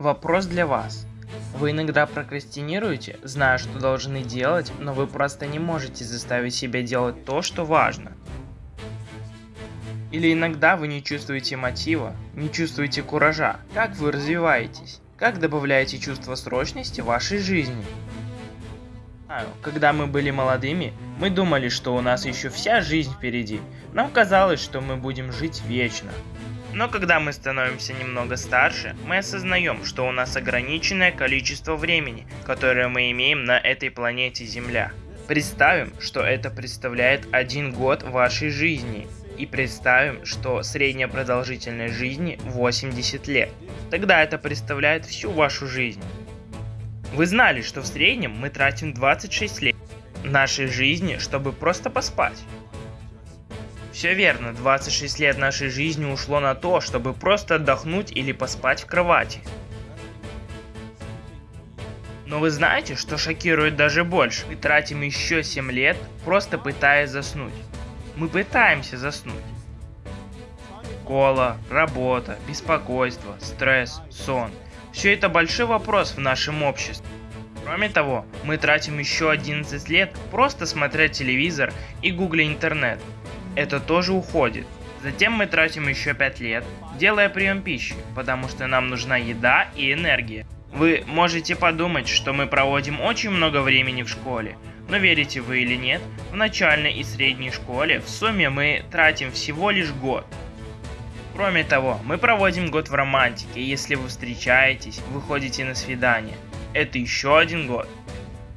Вопрос для вас. Вы иногда прокрастинируете, зная, что должны делать, но вы просто не можете заставить себя делать то, что важно. Или иногда вы не чувствуете мотива, не чувствуете куража. Как вы развиваетесь? Как добавляете чувство срочности в вашей жизни? Когда мы были молодыми, мы думали, что у нас еще вся жизнь впереди. Нам казалось, что мы будем жить вечно. Но когда мы становимся немного старше, мы осознаем, что у нас ограниченное количество времени, которое мы имеем на этой планете Земля. Представим, что это представляет один год вашей жизни, и представим, что средняя продолжительность жизни 80 лет. Тогда это представляет всю вашу жизнь. Вы знали, что в среднем мы тратим 26 лет нашей жизни, чтобы просто поспать. Все верно, 26 лет нашей жизни ушло на то, чтобы просто отдохнуть или поспать в кровати. Но вы знаете, что шокирует даже больше? Мы тратим еще 7 лет, просто пытаясь заснуть. Мы пытаемся заснуть. Кола, работа, беспокойство, стресс, сон. Все это большой вопрос в нашем обществе. Кроме того, мы тратим еще 11 лет просто смотря телевизор и гугля интернет это тоже уходит. Затем мы тратим еще 5 лет, делая прием пищи, потому что нам нужна еда и энергия. Вы можете подумать, что мы проводим очень много времени в школе, но верите вы или нет, в начальной и средней школе в сумме мы тратим всего лишь год. Кроме того, мы проводим год в романтике, если вы встречаетесь, выходите на свидание. Это еще один год.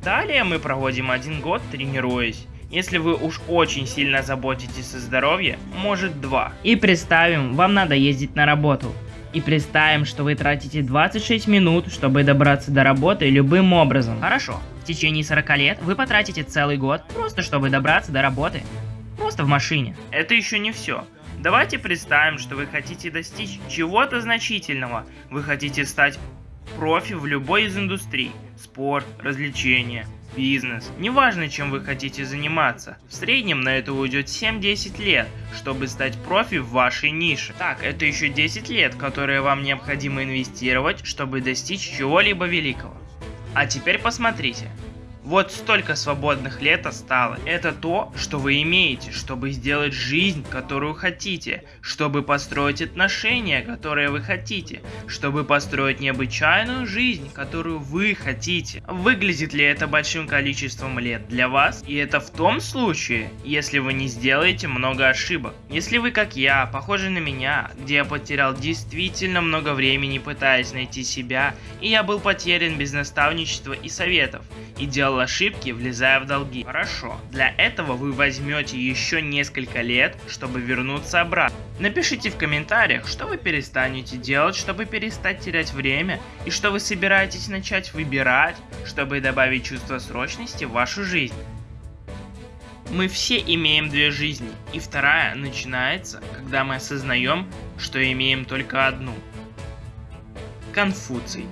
Далее мы проводим один год тренируясь. Если вы уж очень сильно заботитесь о здоровье, может два. И представим, вам надо ездить на работу. И представим, что вы тратите 26 минут, чтобы добраться до работы любым образом. Хорошо, в течение 40 лет вы потратите целый год, просто чтобы добраться до работы. Просто в машине. Это еще не все. Давайте представим, что вы хотите достичь чего-то значительного. Вы хотите стать профи в любой из индустрий. Спорт, развлечения, бизнес. Неважно, чем вы хотите заниматься. В среднем на это уйдет 7-10 лет, чтобы стать профи в вашей нише. Так, это еще 10 лет, которые вам необходимо инвестировать, чтобы достичь чего-либо великого. А теперь посмотрите, вот столько свободных лет осталось. Это то, что вы имеете, чтобы сделать жизнь, которую хотите, чтобы построить отношения, которые вы хотите, чтобы построить необычайную жизнь, которую вы хотите. Выглядит ли это большим количеством лет для вас? И это в том случае, если вы не сделаете много ошибок. Если вы, как я, похожи на меня, где я потерял действительно много времени пытаясь найти себя, и я был потерян без наставничества и советов, и делал ошибки, влезая в долги. Хорошо, для этого вы возьмете еще несколько лет, чтобы вернуться обратно. Напишите в комментариях, что вы перестанете делать, чтобы перестать терять время, и что вы собираетесь начать выбирать, чтобы добавить чувство срочности в вашу жизнь. Мы все имеем две жизни, и вторая начинается, когда мы осознаем, что имеем только одну. Конфуций